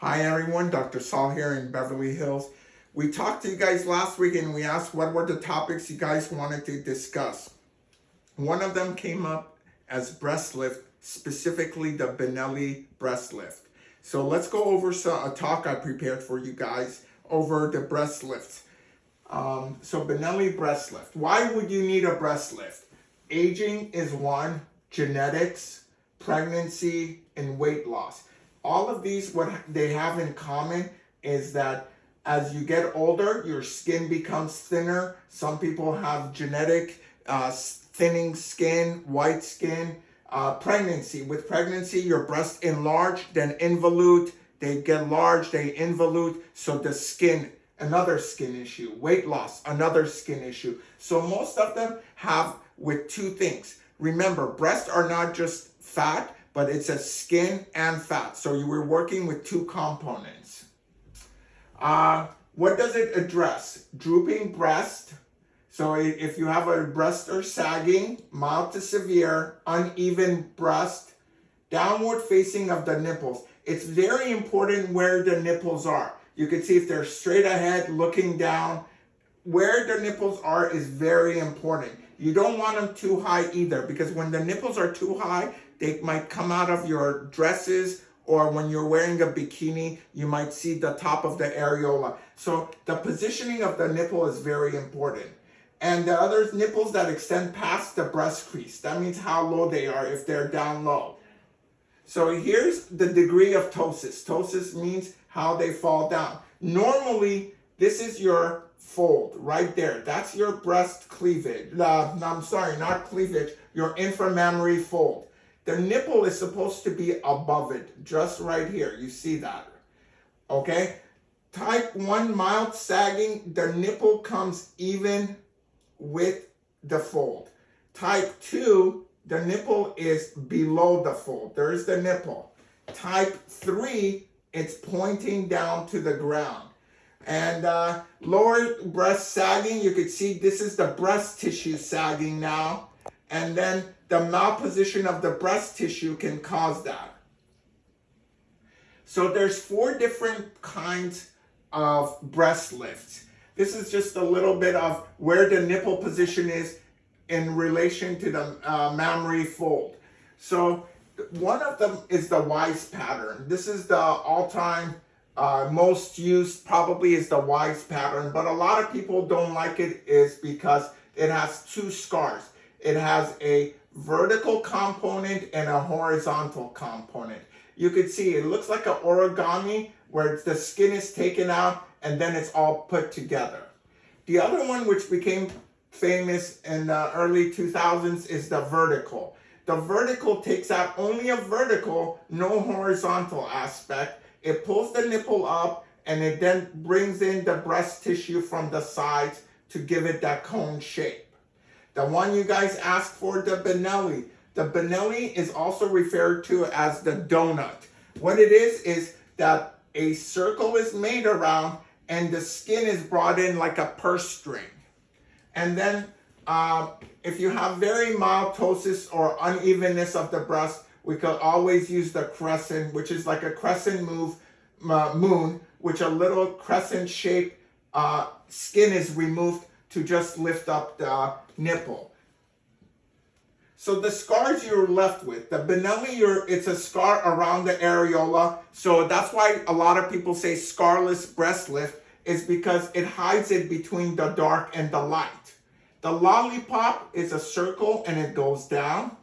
Hi everyone, Dr. Saul here in Beverly Hills. We talked to you guys last week and we asked what were the topics you guys wanted to discuss. One of them came up as breast lift, specifically the Benelli breast lift. So let's go over a talk I prepared for you guys over the breast lift. Um, so Benelli breast lift. Why would you need a breast lift? Aging is one, genetics, pregnancy, and weight loss. All of these, what they have in common is that as you get older, your skin becomes thinner. Some people have genetic uh, thinning skin, white skin. Uh, pregnancy, with pregnancy, your breasts enlarge, then involute, they get large, they involute, so the skin, another skin issue. Weight loss, another skin issue. So most of them have with two things. Remember, breasts are not just fat, but it's a skin and fat. So you were working with two components. Uh, what does it address? Drooping breast. So if you have a breast or sagging, mild to severe, uneven breast, downward facing of the nipples. It's very important where the nipples are. You can see if they're straight ahead, looking down. Where the nipples are is very important. You don't want them too high either because when the nipples are too high, they might come out of your dresses or when you're wearing a bikini, you might see the top of the areola. So the positioning of the nipple is very important. And the other nipples that extend past the breast crease, that means how low they are if they're down low. So here's the degree of ptosis. Ptosis means how they fall down. Normally, this is your fold right there. That's your breast cleavage. Uh, I'm sorry, not cleavage, your inframammary fold. The nipple is supposed to be above it, just right here. You see that, okay? Type 1 mild sagging, the nipple comes even with the fold. Type 2, the nipple is below the fold. There's the nipple. Type 3, it's pointing down to the ground. And uh, lower breast sagging, you can see this is the breast tissue sagging now. And then the malposition of the breast tissue can cause that. So there's four different kinds of breast lifts. This is just a little bit of where the nipple position is in relation to the uh, mammary fold. So one of them is the Wise pattern. This is the all-time uh, most used probably is the Wise pattern, but a lot of people don't like it is because it has two scars. It has a vertical component and a horizontal component. You can see it looks like an origami where the skin is taken out and then it's all put together. The other one which became famous in the early 2000s is the vertical. The vertical takes out only a vertical, no horizontal aspect. It pulls the nipple up and it then brings in the breast tissue from the sides to give it that cone shape. The one you guys asked for, the Benelli. The Benelli is also referred to as the donut. What it is, is that a circle is made around and the skin is brought in like a purse string. And then uh, if you have very mild ptosis or unevenness of the breast, we could always use the crescent, which is like a crescent move, uh, moon, which a little crescent shaped uh, skin is removed to just lift up the nipple. So the scars you're left with, the Benelli, it's a scar around the areola. So that's why a lot of people say scarless breast lift is because it hides it between the dark and the light. The lollipop is a circle and it goes down.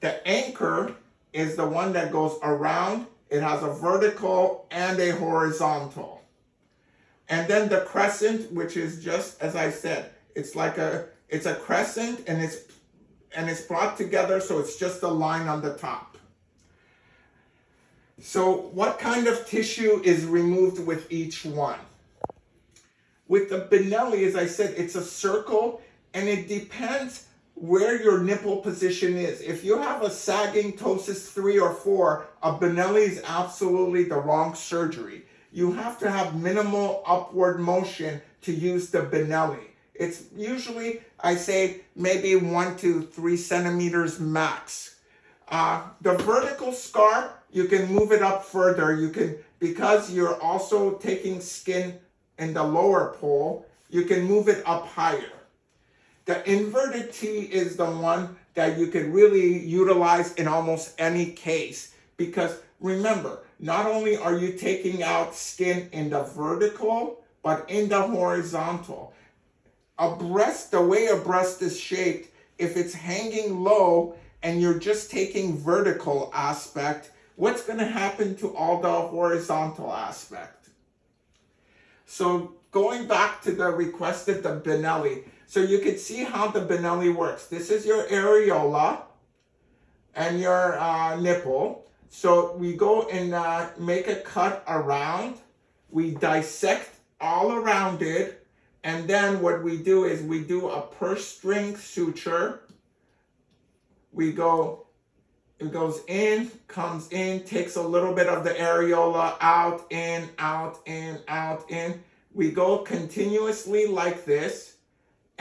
The anchor is the one that goes around. It has a vertical and a horizontal. And then the crescent, which is just as I said, it's like a it's a crescent and it's and it's brought together so it's just a line on the top. So what kind of tissue is removed with each one? With the Benelli, as I said, it's a circle and it depends where your nipple position is. If you have a sagging ptosis 3 or 4, a Benelli is absolutely the wrong surgery you have to have minimal upward motion to use the Benelli. It's usually, I say, maybe one to three centimeters max. Uh, the vertical scar, you can move it up further. You can, because you're also taking skin in the lower pole, you can move it up higher. The inverted T is the one that you can really utilize in almost any case because remember, not only are you taking out skin in the vertical, but in the horizontal. A breast, the way a breast is shaped, if it's hanging low and you're just taking vertical aspect, what's going to happen to all the horizontal aspect? So going back to the requested the Benelli, so you can see how the Benelli works. This is your areola and your uh, nipple. So we go and uh, make a cut around. We dissect all around it. And then what we do is we do a purse string suture. We go, it goes in, comes in, takes a little bit of the areola out, in, out, in, out, in. We go continuously like this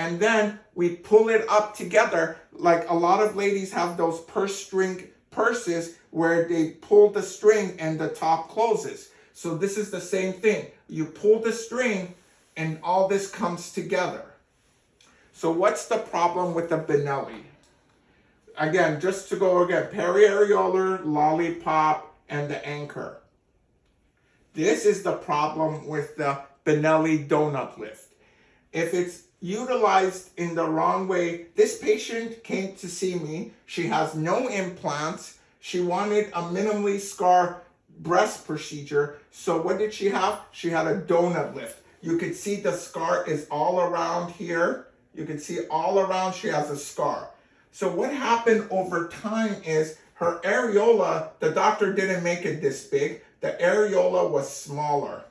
and then we pull it up together like a lot of ladies have those purse string purses where they pull the string and the top closes. So this is the same thing. You pull the string and all this comes together. So what's the problem with the Benelli? Again, just to go again, periareolar, lollipop, and the anchor. This is the problem with the Benelli donut lift. If it's utilized in the wrong way. This patient came to see me. She has no implants. She wanted a minimally scar breast procedure. So what did she have? She had a donut lift. You could see the scar is all around here. You can see all around she has a scar. So what happened over time is her areola, the doctor didn't make it this big. The areola was smaller.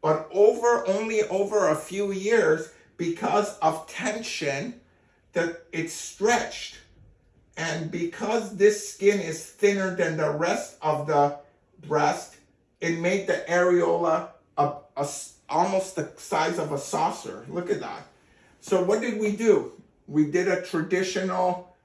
But over only over a few years, because of tension that it's stretched. And because this skin is thinner than the rest of the breast, it made the areola a, a, almost the size of a saucer. Look at that. So what did we do? We did a traditional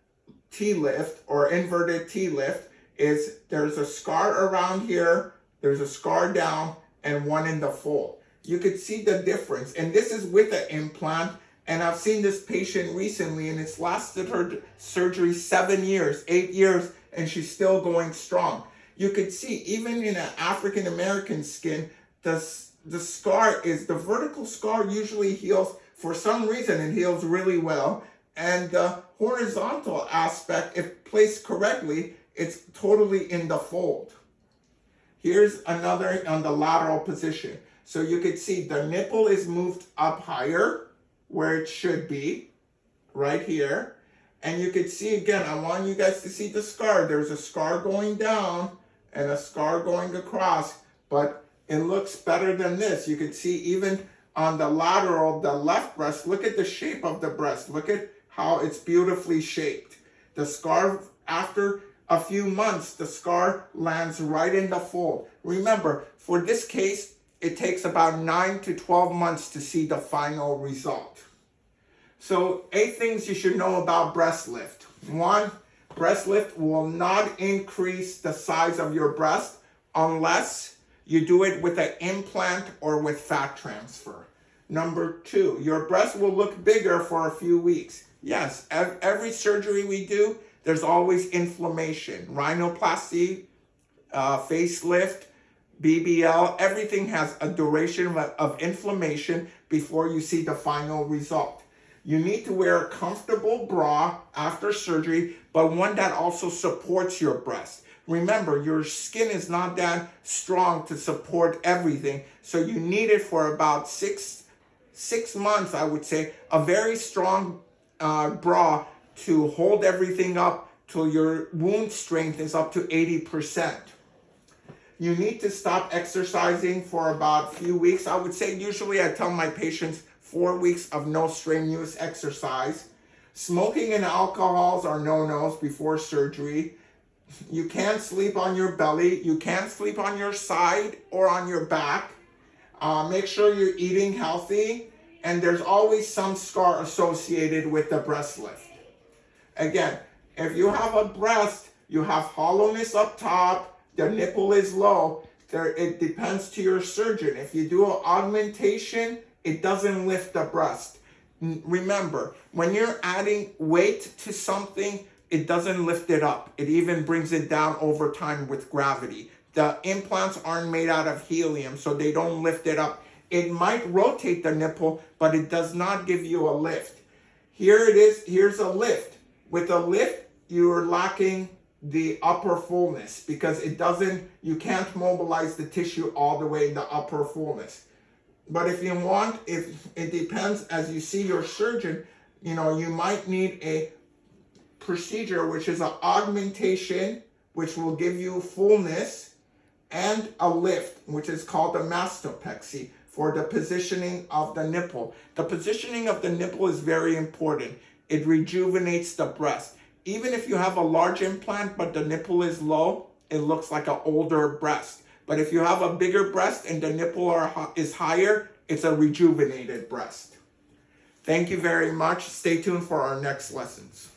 T-lift or inverted T-lift is there's a scar around here, there's a scar down, and one in the fold you could see the difference. And this is with an implant. And I've seen this patient recently and it's lasted her surgery seven years, eight years, and she's still going strong. You could see even in an African American skin, the, the scar is, the vertical scar usually heals for some reason it heals really well. And the horizontal aspect, if placed correctly, it's totally in the fold. Here's another on the lateral position. So you could see the nipple is moved up higher where it should be, right here. And you could see again, I want you guys to see the scar. There's a scar going down and a scar going across, but it looks better than this. You could see even on the lateral, the left breast, look at the shape of the breast. Look at how it's beautifully shaped. The scar, after a few months, the scar lands right in the fold. Remember, for this case, it takes about 9 to 12 months to see the final result. So eight things you should know about breast lift. One, breast lift will not increase the size of your breast unless you do it with an implant or with fat transfer. Number two, your breast will look bigger for a few weeks. Yes, every surgery we do, there's always inflammation. Rhinoplasty, uh, facelift, BBL, everything has a duration of, inflammation before you see the final result. You need to wear a comfortable bra after surgery, but one that also supports your breast. Remember, your skin is not that strong to support everything, so you need it for about six, six months, I would say, a very strong uh, bra to hold everything up till your wound strength is up to 80% you need to stop exercising for about a few weeks. I would say usually I tell my patients four weeks of no strenuous exercise. Smoking and alcohols are no-nos before surgery. You can't sleep on your belly. You can't sleep on your side or on your back. Uh, make sure you're eating healthy. And there's always some scar associated with the breast lift. Again, if you have a breast you have hollowness up top, the nipple is low. There, it depends to your surgeon. If you do an augmentation, it doesn't lift the breast. Remember, when you're adding weight to something, it doesn't lift it up. It even brings it down over time with gravity. The implants aren't made out of helium, so they don't lift it up. It might rotate the nipple, but it does not give you a lift. Here it is, here's a lift. With a lift, you're lacking the upper fullness because it doesn't, you can't mobilize the tissue all the way in the upper fullness. But if you want, if it depends as you see your surgeon, you know, you might need a procedure which is an augmentation, which will give you fullness, and a lift, which is called a mastopexy for the positioning of the nipple. The positioning of the nipple is very important. It rejuvenates the breast. Even if you have a large implant but the nipple is low, it looks like an older breast. But if you have a bigger breast and the nipple are, is higher, it's a rejuvenated breast. Thank you very much. Stay tuned for our next lessons.